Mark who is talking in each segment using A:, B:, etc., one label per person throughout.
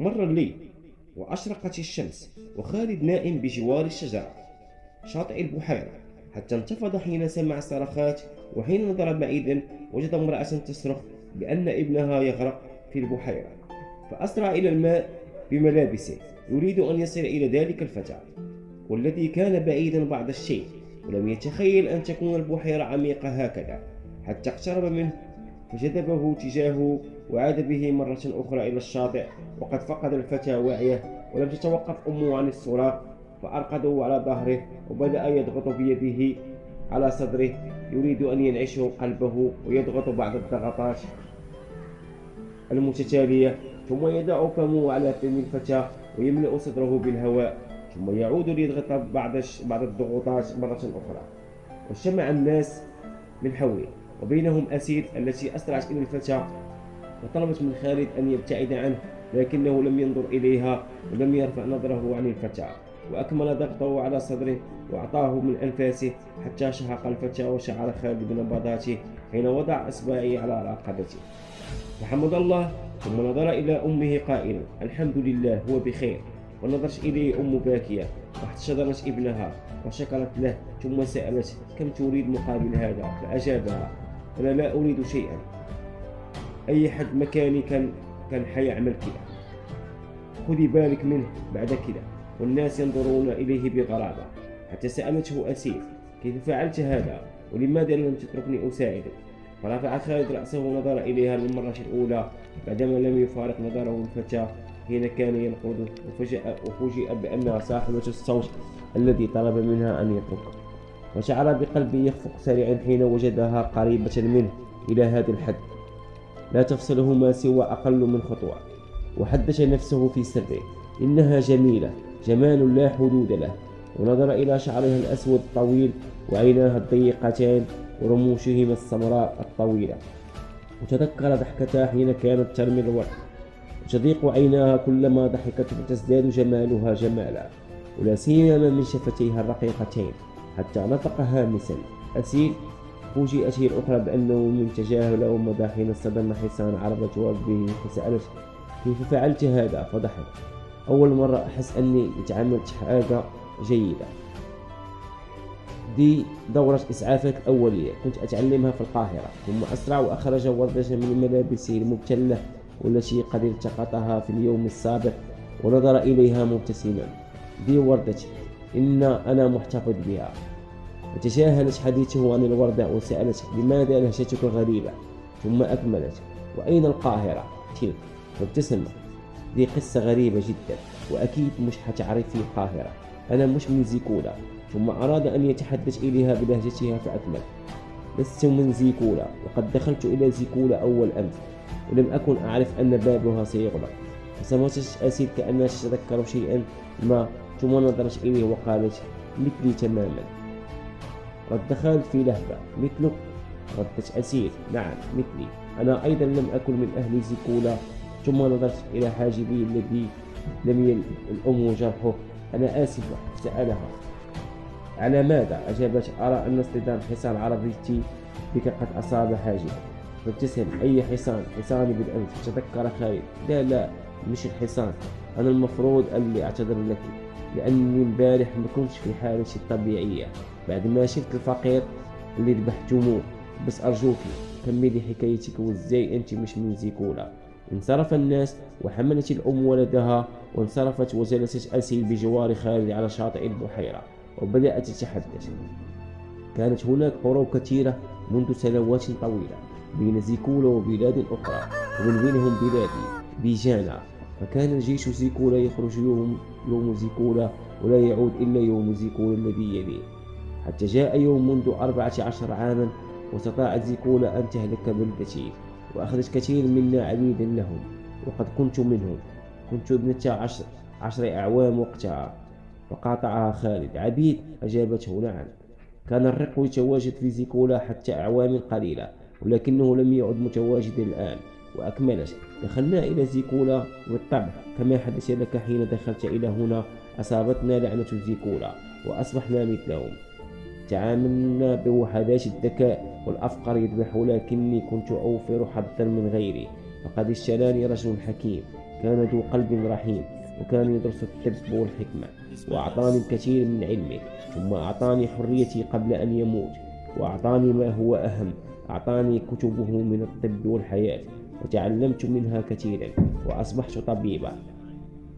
A: مر الليل وأشرقت الشمس وخالد نائم بجوار الشجرة. شاطئ البحيرة. حتى انتفض حين سمع الصرخات وحين نظر بعيدا وجد امرأة تصرخ بأن ابنها يغرق في البحيرة. فأسرع إلى الماء بملابسه. يريد أن يصل إلى ذلك الفتى. والذي كان بعيدا بعض الشيء ولم يتخيل أن تكون البحيرة عميقة هكذا. حتى اقترب منه فجذبه تجاهه وعاد به مرة أخرى إلى الشاطئ وقد فقد الفتى وعيه ولم تتوقف أمه عن الصراخ فأرقده على ظهره وبدأ يضغط بيده على صدره يريد أن ينعشه قلبه ويضغط بعض الضغطات المتتالية. ثم يضع فمه على فم الفتى ويملأ صدره بالهواء ثم يعود ليضغط بعض الضغوطات مرة أخرى. واجتمع الناس من حوله. وبينهم أسيد التي أسرعت إلى الفتى وطلبت من خالد أن يبتعد عنه لكنه لم ينظر إليها ولم يرفع نظره عن الفتى. وأكمل ضغطه على صدره وأعطاه من أنفاسه حتى شهق الفتى وشعر خالد بنبضاته حين وضع إصبعه على رقبته. فحمد الله ثم نظر إلى أمه قائلا الحمد لله هو بخير. ونظرت إليه أم باكية واحتشدرت ابنها وشكرت له ثم سألت كم تريد مقابل هذا؟ فأجابها أنا لا أريد شيئا. أي حد مكاني كان كان حيعمل كذا. خذي بالك منه بعد كذا. والناس ينظرون إليه بغرابة. حتى سألته أسيف كيف فعلت هذا؟ ولماذا لم تتركني أساعدك فرفع خالد رأسه ونظر إليها للمرة الأولى بعدما لم يفارق نظره الفتى حين كان ينقض وفجأ وفوجئ بأنها صاحبة الصوت الذي طلب منها أن يتركه. وشعر بقلبه يخفق سريعا حين وجدها قريبة منه إلى هذا الحد. لا تفصلهما سوى أقل من خطوة. وحدث نفسه في سره. إنها جميلة. جمال لا حدود له. ونظر إلى شعرها الأسود الطويل وعيناها الضيقتان ورموشهما السمراء الطويلة. وتذكر ضحكتها حين كانت ترمي الورد وتضيق عيناها كلما ضحكت وتزداد جمالها جمالا. ولا سيما من شفتيها الرقيقتين. حتى نطق هامسا أسيل فوجئت هي الأخرى بأنه من تجاهل أو حين صدم حصان عربة به فسألت كيف فعلت هذا؟ فضحك أول مرة أحس أني تعاملت حاجة جيدة. دي دورة إسعافات أولية. كنت أتعلمها في القاهرة. ثم أسرع وأخرج وردة من ملابسه المبتلة. والتي قد التقطها في اليوم السابق ونظر إليها مبتسما. دي وردتي إن أنا محتفظ بها. وتجاهلت حديثه عن الوردة وسألت لماذا لهجتك غريبة؟ ثم أكملت. وأين القاهرة؟ تلك. وابتسم دي قصة غريبة جدا. وأكيد مش حتعرفي القاهرة. أنا مش من زيكولا. ثم أراد أن يتحدث إليها بلهجتها فأكمل. لست من زيكولا. وقد دخلت إلى زيكولا أول أمس. ولم أكن أعرف أن بابها سيغلق. فسمعت أسيد كأنها تتذكر شيئا. ما ثم نظرت إليه وقالت مثلي تماما. خالد في لهفة مثلك ردت أسير نعم مثلي. أنا أيضا لم أكن من أهل زيكولا ثم نظرت إلى حاجبي الذي لم الأم جرحه. أنا آسف سألها. على ماذا؟ أجابت أرى أن اصطدام حصان عربيتي بك قد أصاب حاجبا فابتسم أي حصان؟ حصاني بالأمس تذكر خالد لا لا مش الحصان. أنا المفروض اللي أعتذر لك لأني امبارح ما كنتش في حالتي الطبيعية. بعد ما شفت الفقير اللي ذبحتموه بس أرجوكي كملي حكايتك وازاي أنت مش من زيكولا. انصرف الناس وحملت الأم ولدها وانصرفت وجلست أسيل بجوار خالد على شاطئ البحيرة وبدأت تتحدث. كانت هناك حروب كثيرة منذ سنوات طويلة بين زيكولا وبلاد أخرى ومن بينهم بلادي بيجانا. فكان الجيش زيكولا يخرج يوم, يوم زيكولا ولا يعود إلا يوم زيكولا الذي يليه. حتى جاء يوم منذ أربعة عشر عاما واستطاعت زيكولا أن تهلك بلدتي وأخذت كثير منا عبيدا لهم وقد كنت منهم. كنت ابنة عشر, عشر أعوام وقتها. فقاطعها خالد. عبيد أجابته نعم. كان الرق يتواجد في زيكولا حتى أعوام قليلة ولكنه لم يعد متواجدا الآن. وأكملت دخلنا إلى زيكولا بالطبع. كما حدث لك حين دخلت إلى هنا أصابتنا لعنة زيكولا وأصبحنا مثلهم. تعاملنا بوحدات الذكاء والأفقر يذبح لكني كنت أوفر حظا من غيري. فقد اشتراني رجل حكيم كان ذو قلب رحيم وكان يدرس الطب والحكمة وأعطاني الكثير من علمه ثم أعطاني حريتي قبل أن يموت وأعطاني ما هو أهم أعطاني كتبه من الطب والحياة وتعلمت منها كثيرا وأصبحت طبيبا.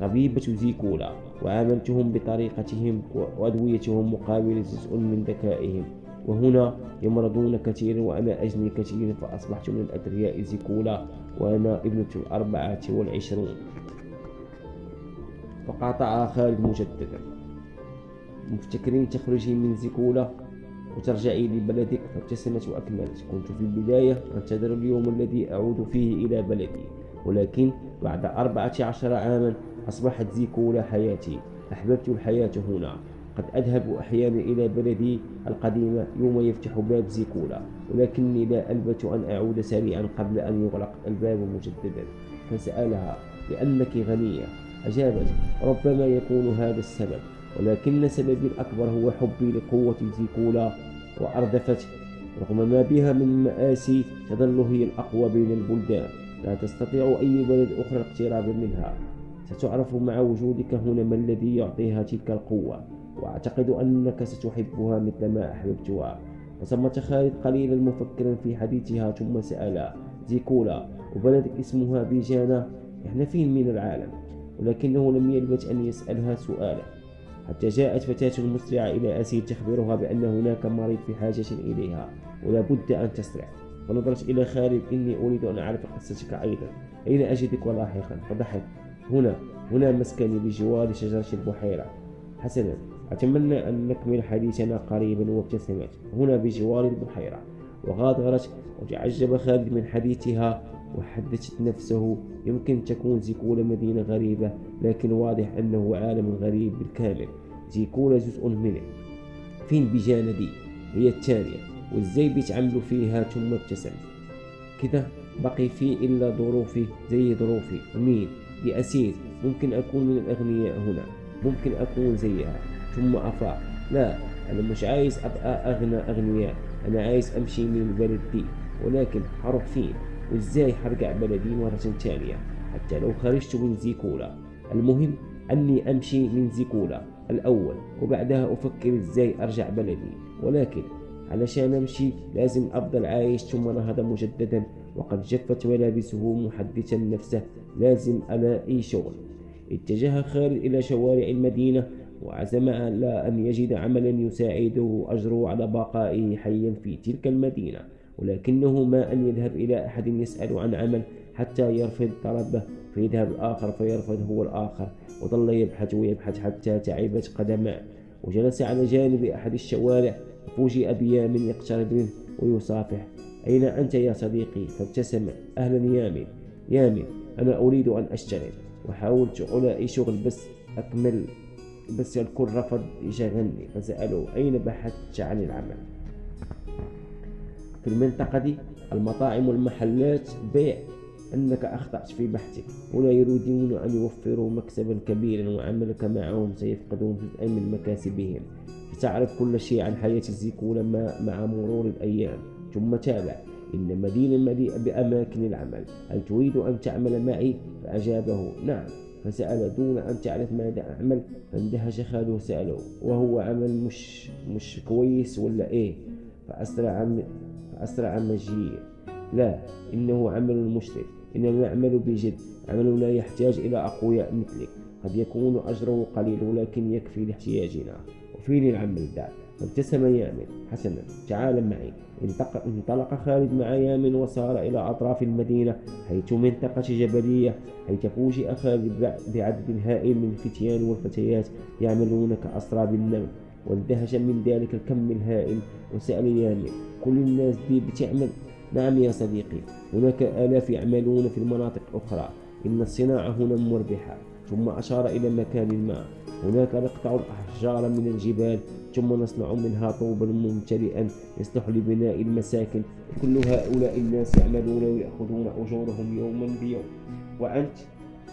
A: طبيبة زيكولا وعاملتهم بطريقتهم وأدويتهم مقابل جزء من ذكائهم. وهنا يمرضون كثيرا وأنا أجني كثيرا فأصبحت من الأثرياء زيكولا وأنا ابنة الأربعة والعشرون. فقاطعها خالد مجددا. مفتكرين تخرجي من زيكولا وترجعي لبلدك فابتسمت وأكملت. كنت في البداية أنتظر اليوم الذي أعود فيه إلى بلدي ولكن بعد أربعة عشر عاما أصبحت زيكولا حياتي. أحببت الحياة هنا. قد أذهب أحيانا إلى بلدي القديمة يوم يفتح باب زيكولا ولكني لا ألبث أن أعود سريعا قبل أن يغلق الباب مجددا. فسألها لأنك غنية أجابت ربما يكون هذا السبب. ولكن سببي الأكبر هو حبي لقوة زيكولا وأردفت رغم ما بها من مآسي تظل هي الأقوى بين البلدان. لا تستطيع أي بلد أخرى الاقتراب منها. ستعرف مع وجودك هنا ما الذي يعطيها تلك القوة وأعتقد أنك ستحبها مثل ما أحببتها. وصمت خالد قليلا مفكرا في حديثها ثم سأل زيكولا وبلدك اسمها بيجانا؟ إحنا فين من العالم ولكنه لم يلبث أن يسألها سؤالا. حتى جاءت فتاة مسرعة إلى أسير تخبرها بأن هناك مريض في حاجة إليها ولا بد أن تسرع. فنظرت إلى خالد إني أريد أن أعرف قصتك أيضا. أين أجدك لاحقا فضحك هنا هنا مسكني بجوار شجرة البحيرة. حسنا أتمنى أن نكمل حديثنا قريبا وابتسمت هنا بجوار البحيرة. وغادرت وتعجب خالد من حديثها وحدثت نفسه. يمكن تكون زيكولا مدينة غريبة لكن واضح أنه عالم غريب بالكامل. زيكولا جزء منه. فين بجانة دي هي الثانية وازاي بيتعاملوا فيها ثم ابتسم. كده بقي في إلا ظروفي زي ظروفي. مين دي أسير ممكن أكون من الأغنياء هنا. ممكن أكون زيها ثم أفاق لا أنا مش عايز أبقى أغنى أغنياء. أنا عايز أمشي من البلد دي ولكن هروح فين وإزاي هرجع بلدي مرة ثانية؟ حتى لو خرجت من زيكولا. المهم أني أمشي من زيكولا. الأول وبعدها أفكر إزاي أرجع بلدي. ولكن علشان أمشي لازم أفضل عايش. ثم نهض مجددا. وقد جفت ملابسه محدثا نفسه لازم ألاقي شغل. اتجه خالد إلى شوارع المدينة وعزم على أن يجد عملا يساعده أجره على بقائه حيا في تلك المدينة ولكنه ما أن يذهب إلى أحد يسأل عن عمل حتى يرفض طلبه فيذهب الآخر فيرفض هو الآخر وظل يبحث ويبحث حتى تعبت قدماه. وجلس على جانب أحد الشوارع فوجئ بيامن يقترب منه ويصافح. أين أنت يا صديقي؟ فابتسم. أهلا يامن يامن أنا أريد أن أشتغل وحاولت ألاقي شغل بس أكمل بس الكل رفض يشغلني فسألوا أين بحثت عن العمل؟ في المنطقة دي المطاعم والمحلات. بيع. أنك أخطأت في بحثك. ولا يريدون أن يوفروا مكسبا كبيرا وعملك معهم سيفقدون جزءا من مكاسبهم. ستعرف كل شيء عن حياة الزيكولا مع مرور الأيام. ثم تابع إن مدينة مليئة بأماكن العمل. هل تريد أن تعمل معي؟ فأجابه نعم. فسأل دون أن تعرف ماذا أعمل. فاندهش خاله سأله وهو عمل مش مش كويس ولا إيه؟ فأسرع فأسرع مجيء. لا إنه عمل مشرف. إننا نعمل بجد. عملنا يحتاج إلى أقوياء مثلك. قد يكون أجره قليل ولكن يكفي لاحتياجنا. وفين العمل ذا فابتسم يامن حسنا تعال معي. انطلق خالد مع يامن وسار إلى أطراف المدينة حيث منطقة جبلية حيث فوجئ خالد بعدد هائل من الفتيان والفتيات يعملون كأسراب النمل واندهش من ذلك الكم الهائل. وسأل يامن كل الناس دي بتعمل؟ نعم يا صديقي هناك آلاف يعملون في المناطق الأخرى إن الصناعة هنا مربحة. ثم أشار إلى مكان ما. هناك نقطع الأحجار من الجبال ثم نصنع منها طوبا ممتلئا يصلح لبناء المساكن. كل هؤلاء الناس يعملون ويأخذون أجورهم يوما بيوم. وأنت؟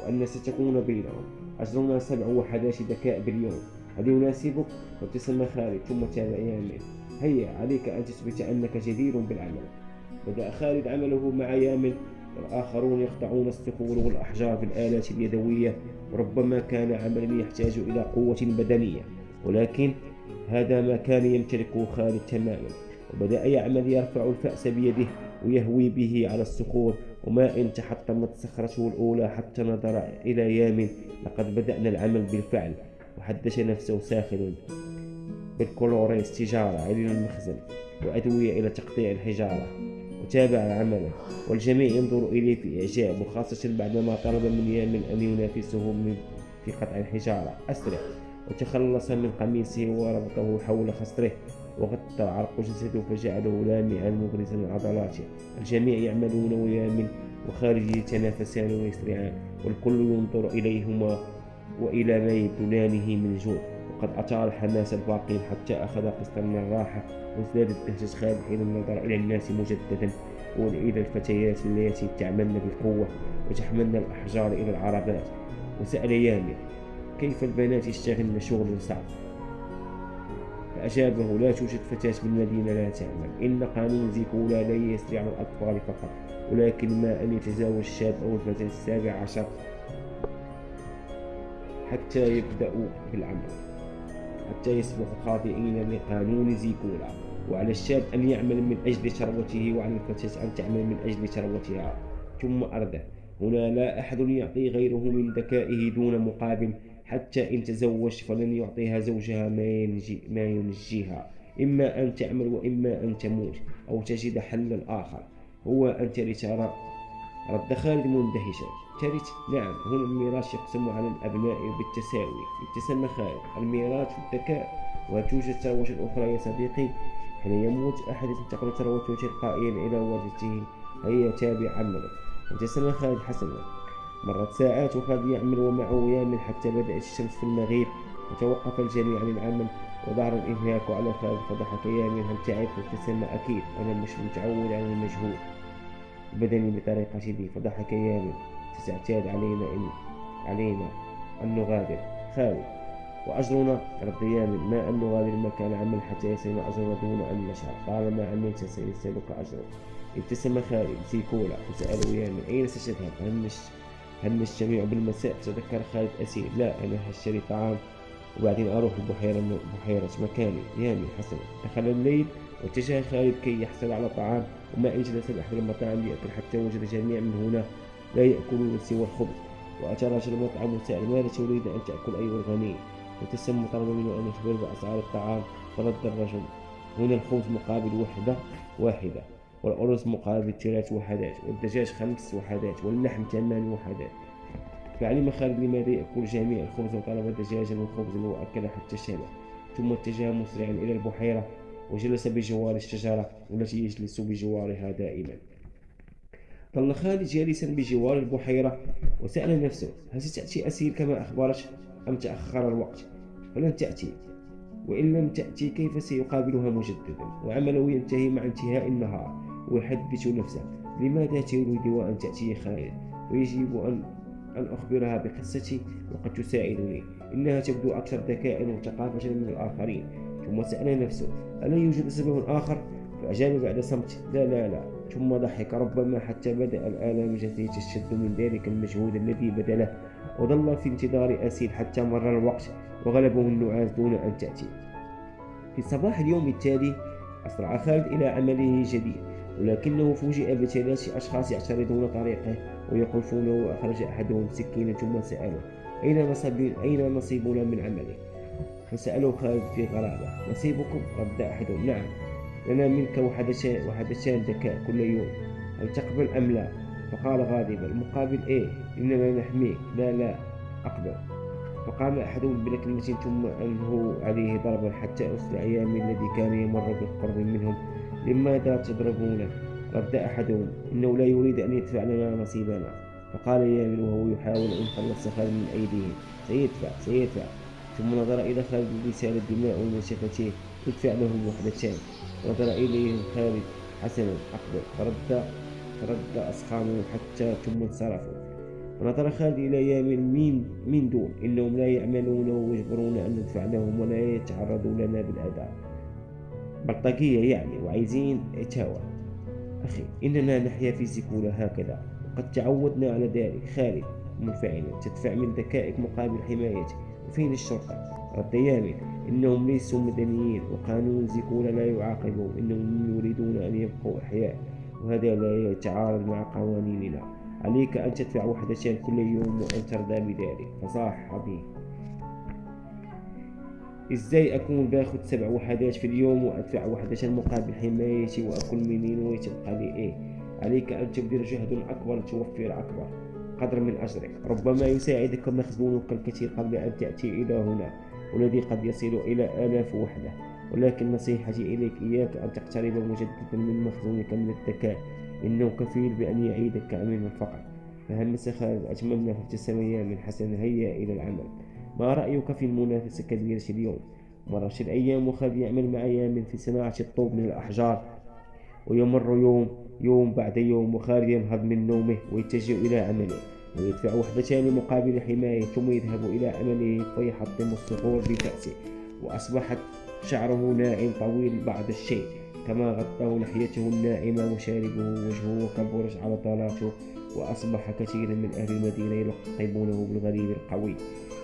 A: وأن ستكون بينهم. أجرنا سبع وحداش ذكاء باليوم. هل يناسبك؟ وابتسم خالد ثم تابع يامن. هيا عليك أن تثبت أنك جدير بالعمل. بدأ خالد عمله مع يامن. والآخرون يقطعون الصخور والأحجار بالآلات اليدوية وربما كان عملا يحتاج إلى قوة بدنية ولكن هذا ما كان يمتلكه خالد تماما. وبدأ يعمل يرفع الفأس بيده ويهوي به على الصخور وما إن تحطمت صخرته الأولى حتى نظر إلى يام لقد بدأنا العمل بالفعل وحدث نفسه ساخرا بالكلوريس تجارة علينا المخزن وأدوية إلى تقطيع الحجارة. وتابع عمله والجميع ينظر إليه في إعجاب وخاصة بعدما طلب من يامن أن ينافسه في قطع الحجارة. أسرع وتخلص من قميصه وربطه حول خصره وغطى عرق جسده فجعله لامعا مبرزا عضلاته الجميع يعملون ويامن وخارج يتنافسان ويسرعان والكل ينظر إليهما وإلى ما يبدلانه من جوع. وقد أطال الحماس الباقين حتى أخذ قسطا من الراحة وازدادت دهشة خالد حين النظر إلى الناس مجددا. وإلى الفتيات اللاتي تعملن بالقوة وتحملن الأحجار إلى العربات. وسأل يامي كيف البنات يشتغلن شغل صعب؟ فأجابه لا توجد فتاة بالمدينة لا تعمل. إن قانون زيكولا لا يسري على الأطفال فقط ولكن ما أن يتزاوج الشاب أو الفتاة السابع عشر حتى يبدأوا بالعمل. حتى يسبق خاطئين لقانون زيكولا. وعلى الشاب أن يعمل من أجل ثروته وعلى الفتاة أن تعمل من أجل ثروتها. ثم أرده. هنا لا أحد يعطي غيره من ذكائه دون مقابل. حتى إن تزوج فلن يعطيها زوجها ما, ينجي ما ينجيها. إما أن تعمل وإما أن تموت أو تجد حلا آخر. هو أن ترى رد خالد مندهشا ترث نعم هنا الميراث يقسم على الأبناء بالتساوي. ابتسم خالد الميراث الذكاء وتوجد ثروة أخرى يا صديقي. حين يموت أحد تنتقل ثروته تلقائيا إلى ورثته هي تابع عمله ابتسم خالد حسنا. مرت ساعات وخالد يعمل ومعه يامل حتى بدأت الشمس في المغيب. وتوقف الجميع عن العمل وظهر الإنهاك على خالد فضحك يامل هل تعرف ابتسم أكيد؟ أنا مش متعود على المجهول. بدني بطريقته فضحك يامل ستعتاد علينا إن علينا أن نغادر. خالد وأجرنا يامن ما أن نغادر مكان عمل حتى يصلنا أجرنا دون أن نشعر طالما عملت سيسألك أجرك ابتسم خالد سيكولا وسأله يامن أين ستذهب؟ هل هل نجتمع بالمساء؟ تذكر خالد أسير. لا أنا هشتري طعام وبعدين أروح البحيرة بحيرة مكاني. يامي حسنا دخل الليل واتجه خالد كي يحصل على طعام وما إن جلس بأحد المطاعم ليأكل حتى وجد جميع من هنا. لا يأكلون سوى الخبز وأتى رجل المطعم وسأل ماذا تريد أن تأكل أيها الغني؟ وتسمى طلب منه أن يخبر بأسعار الطعام. فرد الرجل هنا الخبز مقابل وحدة واحدة والأرز مقابل ثلاث وحدات والدجاج خمس وحدات واللحم ثمان وحدات. فعلم خالد لماذا يأكل جميع الخبز وطلب دجاجا وخبزا وأكل حتى شبع ثم اتجه مسرعا إلى البحيرة وجلس بجوار الشجرة التي يجلس بجوارها دائما. ظل خالد جالسا بجوار البحيرة وسأل نفسه هل ستأتي أسير كما أخبرت أم تأخر الوقت؟ فلن تأتي وإن لم تأتي كيف سيقابلها مجددا وعمله ينتهي مع انتهاء النهار. ويحدث نفسه لماذا تريد أن تأتي خالد؟ ويجب أن أن أخبرها بقصتي وقد تساعدني. إنها تبدو أكثر ذكاء وثقافة من الآخرين. ثم سأل نفسه ألا يوجد سبب آخر؟ فأجاب بعد صمت لا لا لا. ثم ضحك ربما حتى بدأ الآلام التي تشد من ذلك المجهود الذي بذله وظل في انتظار أسيل حتى مر الوقت وغلبه النعاس دون أن تأتي في صباح اليوم التالي أسرع خالد إلى عمله الجديد ولكنه فوجئ بثلاث أشخاص يعترضون طريقه ويقفونه وأخرج أحدهم سكينة ثم سأله أين نصيب أين نصيبنا من عمله؟ فسأله خالد في غرابة نصيبكم؟ رد أحدهم نعم لنا منك وحدتان ذكاء كل يوم. هل تقبل أم لا؟ فقال غاضبا المقابل إيه؟ إننا نحميك لا لا أقبل. فقام أحدهم بلكنة ثم أنه عليه ضربا حتى أسرع أيام الذي كان يمر بالقرب منهم. لماذا تضربونه رد أحدهم. إنه لا يريد أن يدفع لنا نصيبنا. فقال يامن وهو يحاول أن يخلص خالد من أيديهم. سيدفع سيدفع. ثم نظر إلى خالد بسال الدماء من شفتيه ادفع لهم وحدتان نظر إليهم خالد حسنا أقبل فرد فرد أسخامهم حتى ثم انصرفوا ونظر خالد إلى يامن مين من دون. إنهم لا يعملون ويجبرون أن ندفع لهم ولا يتعرضوا لنا بالأذى. بلطجية يعني وعايزين عتاوة أخي إننا نحيا في سكولة هكذا. قد تعودنا على ذلك. خالد منفعلا تدفع من ذكائك مقابل حمايتك وفين الشرطة؟ يامن إنهم ليسوا مدنيين وقانون زيكولا لا يعاقبهم إنهم يريدون أن يبقوا أحياء وهذا لا يتعارض مع قوانيننا. عليك أن تدفع وحدتين كل يوم وأن ترضى بذلك. فصاح به إزاي أكون باخذ سبع وحدات في اليوم وأدفع وحدة مقابل حمايتي واكل منين ويتبقى لي إيه؟ عليك أن تبذل جهد أكبر لتوفر أكبر. قدر من أجرك. ربما يساعدك مخزونك الكثير قبل أن تأتي إلى هنا. والذي قد يصل إلى آلاف وحدة. ولكن نصيحتي إليك إياك أن تقترب مجددا من مخزونك من الذكاء. إنه كفيل بأن يعيدك من الفقر فهندسة خالد أتمنى في أيام من حسن هيا إلى العمل؟ ما رأيك في المنافسة الكبيرة اليوم؟ مرت الأيام وخالد يعمل مع يامن في صناعة الطوب من الأحجار. ويمر يوم يوم بعد يوم وخالد ينهض من نومه ويتجه إلى عمله. ويدفع وحدتان مقابل حماية ثم يذهب إلى عمله فيحطم الصخور بكأسه وأصبحت شعره ناعم طويل بعض الشيء. كما غطاه لحيته الناعمة وشاربه وجهه كالبرج على وأصبح كثير من أهل المدينة يلقبونه بالغريب القوي.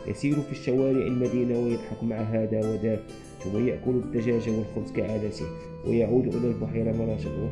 A: يسير في الشوارع المدينة ويضحك مع هذا وذاك ثم يأكل الدجاج والخبز كعادته ويعود إلى البحيرة مرة أخرى